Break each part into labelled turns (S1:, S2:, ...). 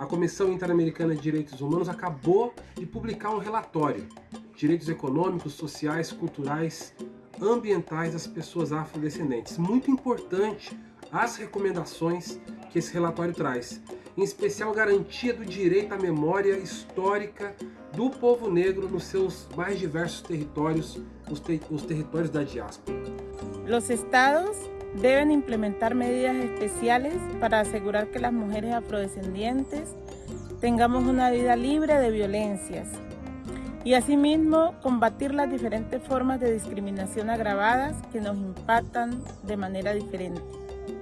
S1: a Comissão Interamericana de Direitos Humanos acabou de publicar um relatório Direitos Econômicos, Sociais, Culturais, Ambientais das Pessoas Afrodescendentes. Muito importante as recomendações que esse relatório traz, em especial garantia do direito à memória histórica do povo negro nos seus mais diversos territórios, os, te os territórios da diáspora.
S2: Los estados deben implementar medidas especiales para asegurar que las mujeres afrodescendientes tengamos una vida libre de violencias y asimismo combatir las diferentes formas de discriminación agravadas que nos impactan de manera diferente.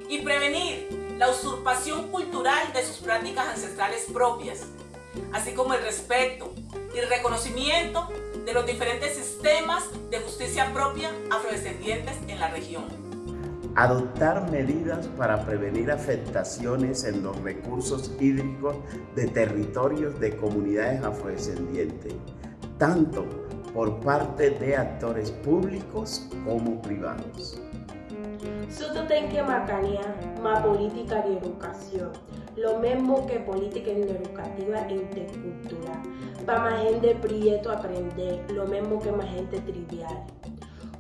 S3: Y prevenir la usurpación cultural de sus prácticas ancestrales propias, así como el respeto y reconocimiento de los diferentes sistemas de justicia propia afrodescendientes en la región.
S4: Adoptar medidas para prevenir afectaciones en los recursos hídricos de territorios de comunidades afrodescendientes, tanto por parte de actores públicos como privados.
S5: Nosotros tenemos que macanear más política de educación, lo mismo que política educativa intercultural, para más gente prieto aprender, lo mismo que más gente trivial.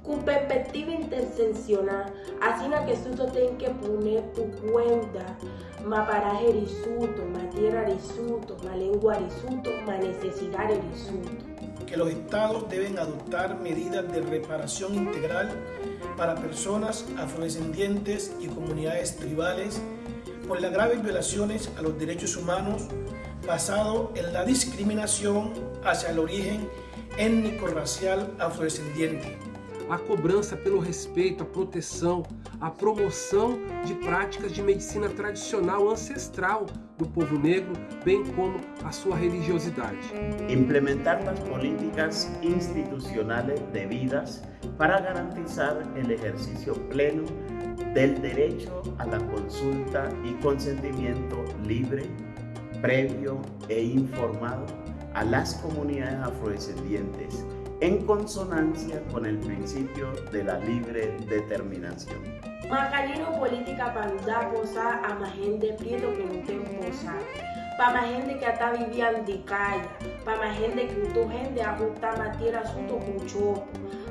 S5: Con perspectiva interseccional, así que nosotros tenemos que poner por cuenta. Más paraje risuto, más tierra risuto, más lengua risuto, más necesidad risuto.
S6: Que los estados deben adoptar medidas de reparación integral para personas afrodescendientes y comunidades tribales por las graves violaciones a los derechos humanos basado en la discriminación hacia el origen étnico-racial afrodescendiente.
S1: A cobrança pelo respeito, a proteção, a promoção de práticas de medicina tradicional ancestral do povo negro, bem como a sua religiosidade.
S4: Implementar as políticas institucionais devidas para garantizar o exercício pleno derecho a la consulta y consentimiento libre, previo e informado a las comunidades afrodescendientes en consonancia con el principio de la libre determinación.
S5: Macarino política para cosa a más gente prieto que no tiene cosa. Para más gente que está viviendo de calle, para más gente que tu gente ajusta tierra asunto chopo,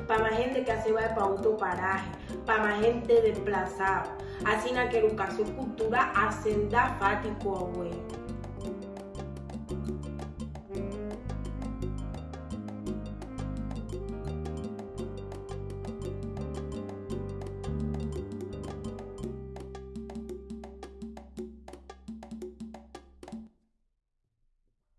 S5: para más gente que se va para otro paraje, para más gente desplazada. Así que educación cultural hacen da fático, güey.